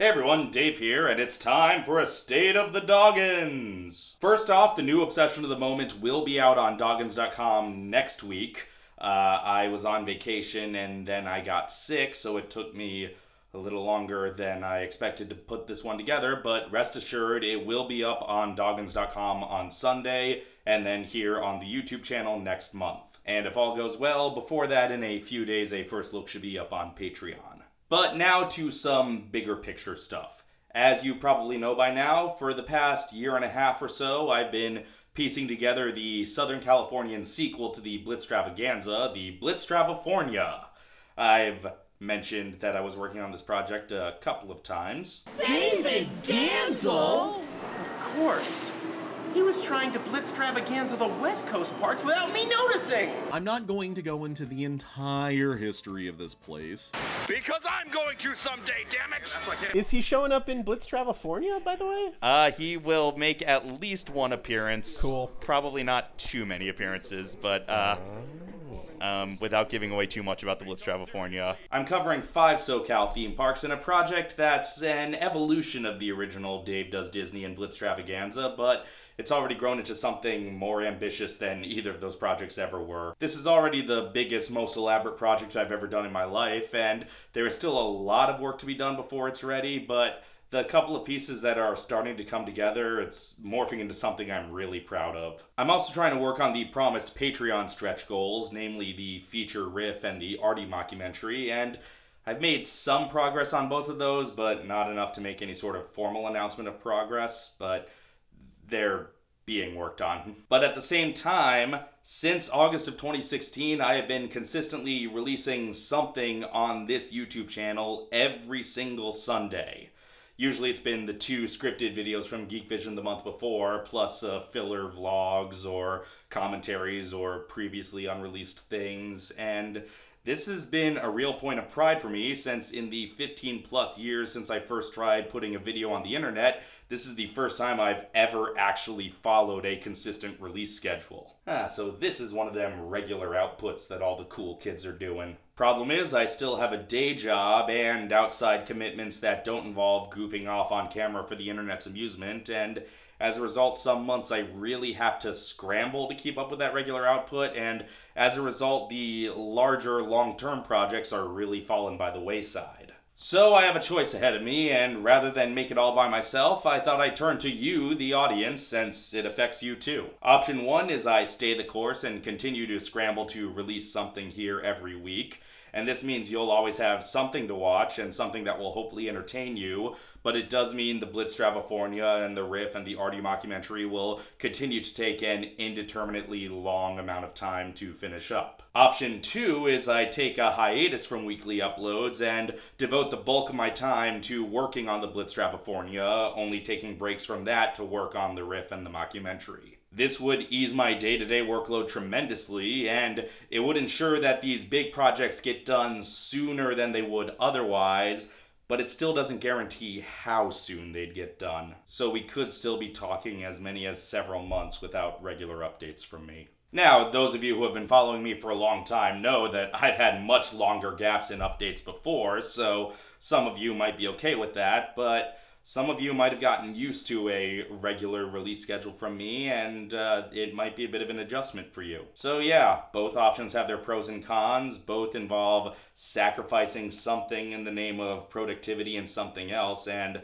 Hey everyone, Dave here, and it's time for a State of the Doggins! First off, the new Obsession of the Moment will be out on Doggins.com next week. Uh, I was on vacation and then I got sick, so it took me a little longer than I expected to put this one together, but rest assured it will be up on Doggins.com on Sunday and then here on the YouTube channel next month. And if all goes well, before that, in a few days, a first look should be up on Patreon. But now to some bigger picture stuff. As you probably know by now, for the past year and a half or so, I've been piecing together the Southern Californian sequel to the Blitztravaganza, the Blitztravafornia. I've mentioned that I was working on this project a couple of times. David Gansel? Of course. He was trying to blitztravaganza the West Coast parks without me noticing! I'm not going to go into the entire history of this place. Because I'm going to someday, damn it! Is he showing up in Blitz Blitztravafornia, by the way? Uh, he will make at least one appearance. Cool. Probably not too many appearances, but uh, um, without giving away too much about the Blitztravafornia. I'm covering five SoCal theme parks in a project that's an evolution of the original Dave Does Disney and Blitz Travaganza, but it's already grown into something more ambitious than either of those projects ever were. This is already the biggest, most elaborate project I've ever done in my life, and there is still a lot of work to be done before it's ready, but the couple of pieces that are starting to come together, it's morphing into something I'm really proud of. I'm also trying to work on the promised Patreon stretch goals, namely the feature riff and the Artie mockumentary, and I've made some progress on both of those, but not enough to make any sort of formal announcement of progress, but they're being worked on. But at the same time, since August of 2016, I have been consistently releasing something on this YouTube channel every single Sunday. Usually it's been the two scripted videos from Geek Vision the month before, plus uh, filler vlogs or commentaries or previously unreleased things, and this has been a real point of pride for me since in the 15 plus years since I first tried putting a video on the internet, this is the first time I've ever actually followed a consistent release schedule. Ah, so this is one of them regular outputs that all the cool kids are doing. Problem is, I still have a day job and outside commitments that don't involve goofing off on camera for the internet's amusement, and as a result, some months I really have to scramble to keep up with that regular output, and as a result, the larger long term projects are really falling by the wayside. So I have a choice ahead of me, and rather than make it all by myself, I thought I'd turn to you, the audience, since it affects you too. Option one is I stay the course and continue to scramble to release something here every week. And this means you'll always have something to watch and something that will hopefully entertain you. But it does mean the Blitztravafornia and the Riff and the Artie mockumentary will continue to take an indeterminately long amount of time to finish up. Option two is I take a hiatus from weekly uploads and devote the bulk of my time to working on the Blitztravafornia, only taking breaks from that to work on the Riff and the mockumentary. This would ease my day to day workload tremendously, and it would ensure that these big projects get done sooner than they would otherwise, but it still doesn't guarantee how soon they'd get done. So we could still be talking as many as several months without regular updates from me. Now, those of you who have been following me for a long time know that I've had much longer gaps in updates before, so some of you might be okay with that, but some of you might have gotten used to a regular release schedule from me, and uh, it might be a bit of an adjustment for you. So, yeah, both options have their pros and cons. Both involve sacrificing something in the name of productivity and something else, and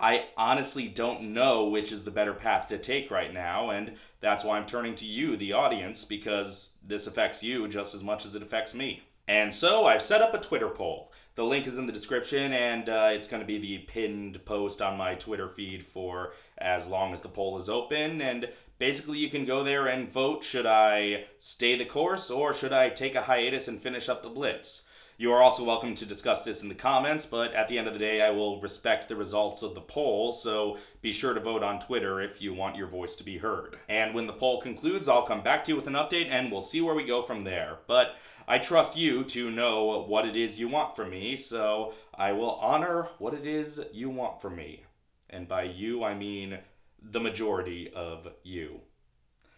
I honestly don't know which is the better path to take right now, and that's why I'm turning to you, the audience, because this affects you just as much as it affects me. And so I've set up a Twitter poll. The link is in the description, and uh, it's going to be the pinned post on my Twitter feed for as long as the poll is open. And basically, you can go there and vote should I stay the course or should I take a hiatus and finish up the Blitz? You are also welcome to discuss this in the comments, but at the end of the day, I will respect the results of the poll, so be sure to vote on Twitter if you want your voice to be heard. And when the poll concludes, I'll come back to you with an update and we'll see where we go from there. But I trust you to know what it is you want from me, so I will honor what it is you want from me. And by you, I mean the majority of you.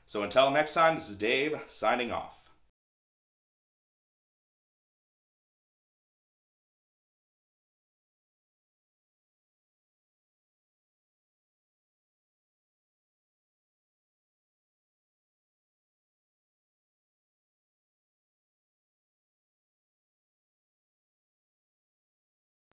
So until next time, this is Dave signing off.